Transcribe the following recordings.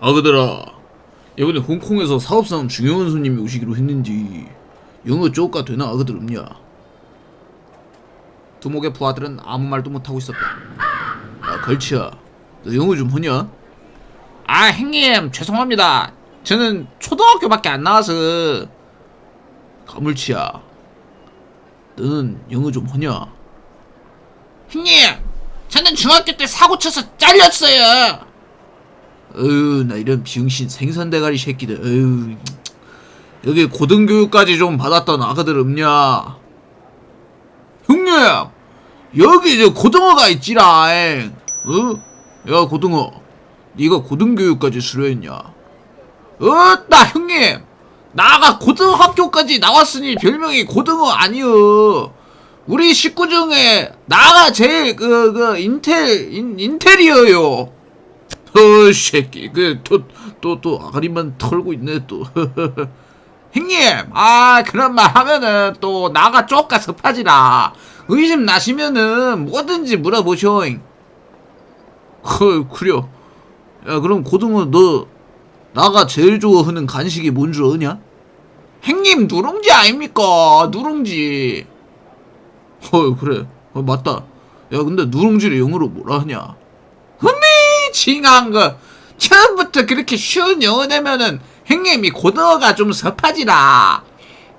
아 그들아. 이번에 홍콩에서 사업상 중요한 손님이 오시기로 했는지 영어 쪼까 되나? 아그들 없냐? 두목의 부하들은 아무 말도 못하고 있었다. 야 걸치야. 너 영어 좀 하냐? 아 형님 죄송합니다. 저는 초등학교밖에 안 나와서. 가물치야. 너는 영어 좀 하냐? 형님 저는 중학교 때 사고 쳐서 잘렸어요 어휴 나 이런 병신 생선대가리 새끼들 어휴 여기 고등교육까지 좀 받았던 아가들 없냐? 형님! 여기 이제 고등어가 있지라 어? 야 고등어. 네가 고등교육까지 수료했냐? 어나 형님! 나가 고등학교까지 나왔으니 별명이 고등어 아니여. 우리 식구 중에 나가 제일 그 그 인텔 인, 인테리어요 어 새끼. 그또 또 또 아가리만 털고 있네 또. 형님! 아 그런 말 하면은 또 나가 쪼까 섭하지라. 의심 나시면은 뭐든지 물어보쇼 헐 그려. 야 그럼 고등어 너 나가 제일 좋아하는 간식이 뭔 줄 아냐? 형님 누룽지 아닙니까? 누룽지. 어 그래. 어, 맞다. 야 근데 누룽지를 영어로 뭐라 하냐 징한 거. 처음부터 그렇게 쉬운 영어 내면은 형님이 고등어가 좀 섭하지라.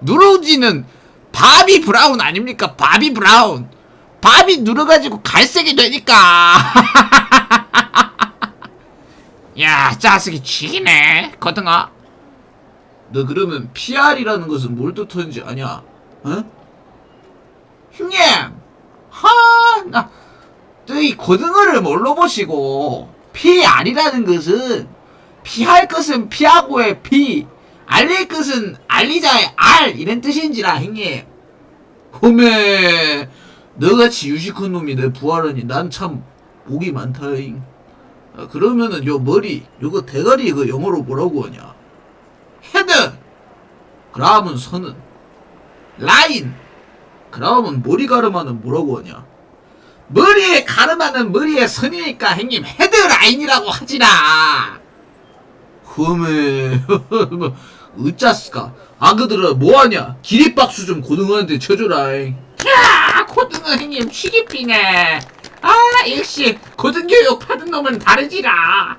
누룽지는 바비 브라운 아닙니까? 바비 브라운. 밥이 눌어가지고 갈색이 되니까. 야 짜식이 쥐네 거등어. 너 그러면 PR이라는 것은 뭘 뜻하는지 아냐? 어? 형님! 하나 저이 고등어를 뭘로 보시고 PR이라는 것은 피할 것은 피하고의 피 알릴 것은 알리자의 알 이런 뜻인지라 형님. 홈에 너같이 유식한 놈이 내 부하라니 난 참 복이 많다잉. 아, 그러면은 요 머리 요거 대가리 그 영어로 뭐라고 하냐? 헤드. 그러면 선은 라인. 그러면 머리 가르마는 뭐라고 하냐 머리에 가르마는 머리에 선이니까 형님 헤드라인이라고 하지라 흠에 뭐 어쩌스까? 아그들아 뭐하냐? 기립박수 좀 고등어한테 쳐줘라 야 고등어 형님 취기피네. 아 역시 고등교육 받은 놈은 다르지라.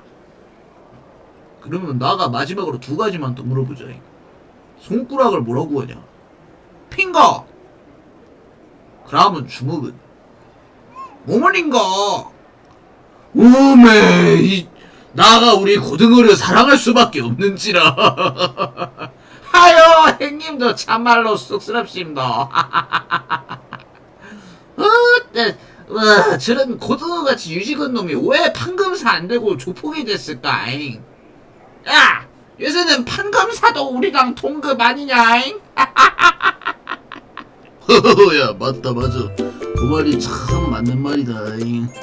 그러면 나가 마지막으로 두 가지만 더 물어보자 손가락을 뭐라고 하냐? 핑거! 그러면 주먹은 어머님거 오메 이 나가 우리 고등어를 사랑할 수밖에 없는지라 아유 형님도 참말로 쑥스럽습니다 어, 네, 와, 저런 고등어같이 유식한 놈이 왜 판검사 안 되고 조폭이 됐을까? 잉? 야 요새는 판검사도 우리랑 동급 아니냐 잉 야 맞다 맞아 그 말이 참 맞는 말이다 잉.